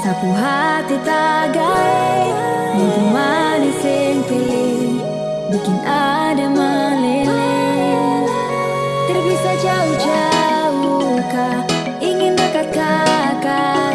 Sapu hati tagai Mimpi manis sing pilih Bikin ada meleleh Terpisah jauh-jauh kah Ingin dekat kakak